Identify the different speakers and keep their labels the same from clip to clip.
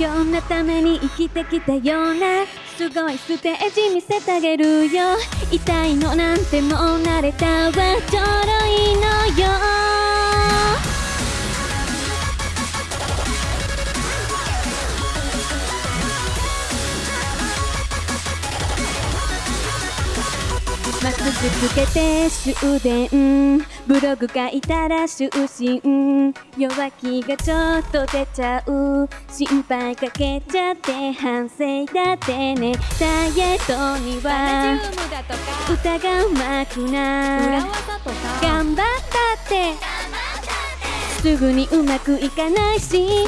Speaker 1: 今日のために生きてきたようなすごいステージ見せてあげるよ。痛いのなんてもう慣れたわ。ちょろいのよ。マスクつけて終電。ブログ書いたら就寝弱気がちょっと出ちゃう。心配かけちゃって反省。だってねダイエットには歌がうまくな頑張ったって。すぐにうまくいかないし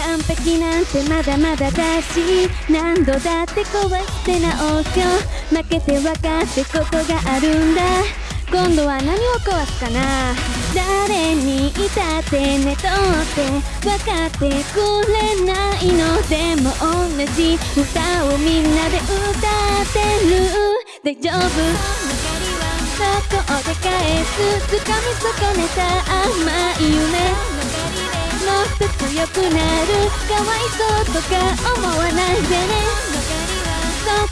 Speaker 1: 完璧なんてまだまだだし何度だって壊して直すよ。負けて分かってことがあるんだ。今度は何を壊すかな。誰にいたってねとって分かってくれないのでも同じ。歌をみんなで歌ってる。大丈夫。そこで返す。掴み損ねた甘い夢。もっと強くなるかわいそうとか思わないでね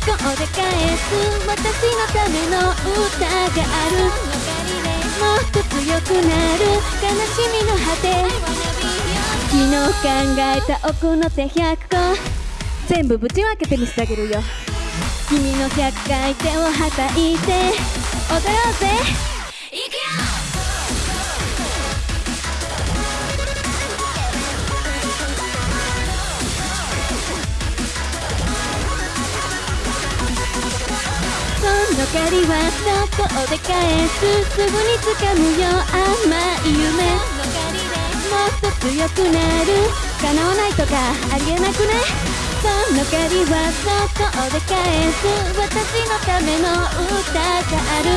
Speaker 1: そこで返す私のための歌があるもっと強くなる悲しみの果て。昨日考えた奥の手100個。全部ぶち分けて見せてあげるよ。君の100回手をはたいて。踊ろうぜいくよの借りはそこで返すすぐに掴むよ甘い夢もっと強くなる叶わないとかありえなくね。その借りはそこで返す私のための歌がある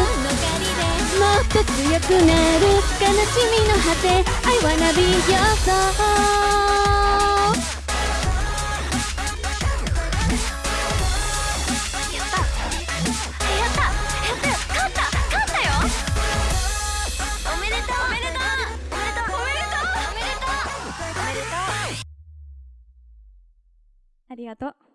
Speaker 1: もっと強くなる。悲しみの果て I wanna be your soul ありがとう。